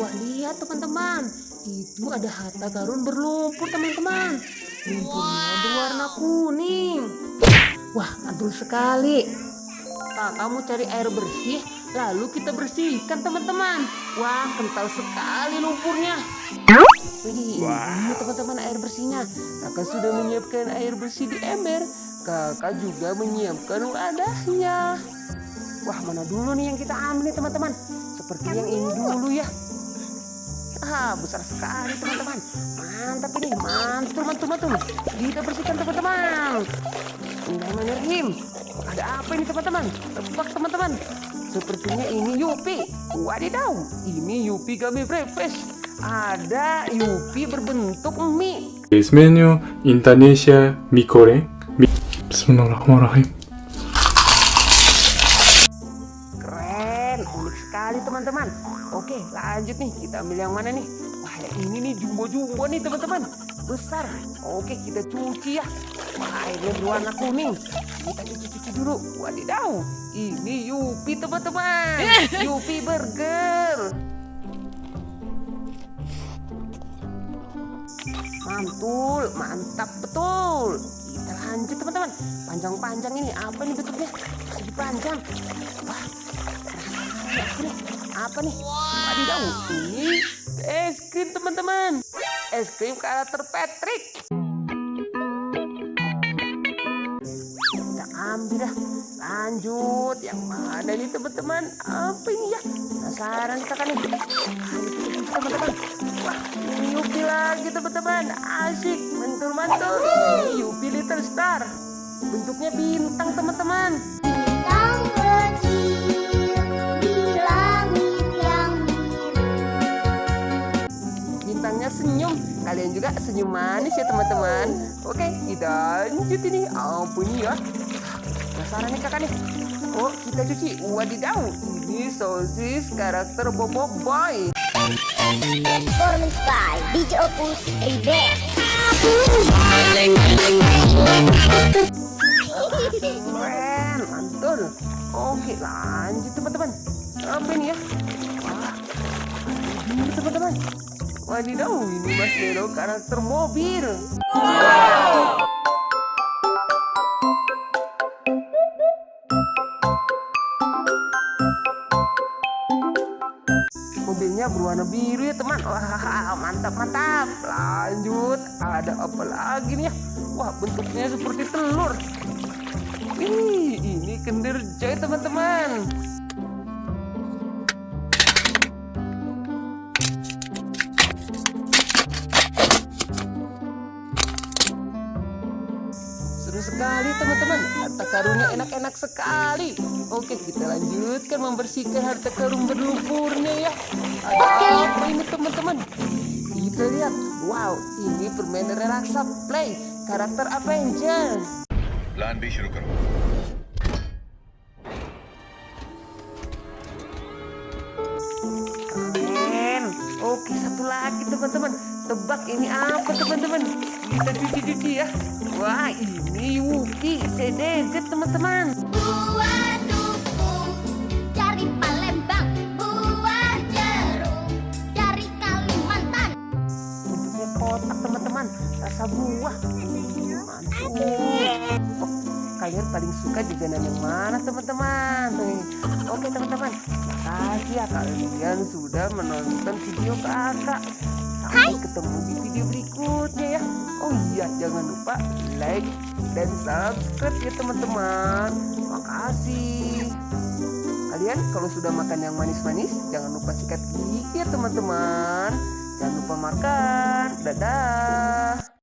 Wah lihat teman-teman, itu ada harta karun berlumpur teman-teman. Lumpurnya berwarna kuning. Wah mantul sekali. Nah, kamu cari air bersih, lalu kita bersihkan teman-teman. Wah kental sekali lumpurnya. Wih, ini teman-teman air bersihnya. Kakak sudah menyiapkan air bersih di ember. Kakak juga menyiapkan wadahnya. Wah, mana dulu nih yang kita ambil nih teman-teman? Seperti yang ini dulu ya. Ah, besar sekali teman-teman. Mantap ini, mantul, mantul, mantul. Kita bersihkan teman-teman. Bismillahirrahmanirrahim. Ada apa ini teman-teman? Tebak teman-teman. Sepertinya ini Yupi. Wadidaw, ini Yupi kami breakfast. Ada Yupi berbentuk mie. Menu Indonesia mie goreng. Mi- Bismillahirrahmanirrahim. Sekali teman-teman. Oke, lanjut nih. Kita ambil yang mana nih? Wah, yang ini nih jumbo-jumbo nih teman-teman. Besar. Oke, kita cuci ya. Wah, airnya berwarna kuning. Kita cuci-cuci dulu. Wadidaw, ini Yupi teman-teman. Yupi burger. Mantul, mantap betul. Kita lanjut teman-teman. Panjang-panjang ini apa nih bentuknya? Masih panjang. Wah, apa nih? Wadidaw, ini es krim teman-teman. Es krim karakter Patrick. Kita ambil dah. Lanjut, yang mana nih teman-teman? Apa ini ya? Penasaran kita kan nih. Teman-teman. Wah, Yupi lagi teman-teman. Asik, mantul-mantul. Yupi Little Star. Bentuknya bintang teman-teman. Senyum. Kalian juga senyum manis ya teman-teman. Oke kita lanjut ini. Ini ya penasaran nih kakak nih? Oh kita cuci wadidaw. Ini sosis karakter bobo boy. Performance by DJ Opus keren mantul. Oke lanjut teman-teman. Apa ini ya? Wah teman-teman wadidaw ini mas Nero karakter mobil. Mobilnya berwarna biru ya teman. Wah mantap mantap. Lanjut. Ada apa lagi nih ya? Wah bentuknya seperti telur. Wih, ini kendir joy teman-teman Seru sekali teman-teman Harta karunnya enak-enak sekali Oke kita lanjutkan membersihkan harta karun berlumpurnya ya Ada apa ini teman-teman Kita lihat Wow ini permainan relaksa play Karakter Avenger plan B शुरू करो Satu lagi teman-teman. Tebak ini apa teman-teman? Kita cuci-cuci ya. Wah ini Yuki CDZ teman-teman Buah dukung dari Palembang. Buah jeruk. Dari Kalimantan. bentuknya kotak teman-teman. Rasa buah. Mantul oh, kalian paling suka jajanan yang mana teman-teman. Oke teman-teman. Makasih ya kalian sudah menonton video kakak sampai ketemu di video berikutnya ya. Oh iya jangan lupa like dan subscribe ya teman-teman. Makasih. Kalian kalau sudah makan yang manis-manis jangan lupa sikat gigi ya teman-teman. Jangan lupa makan. Dadah.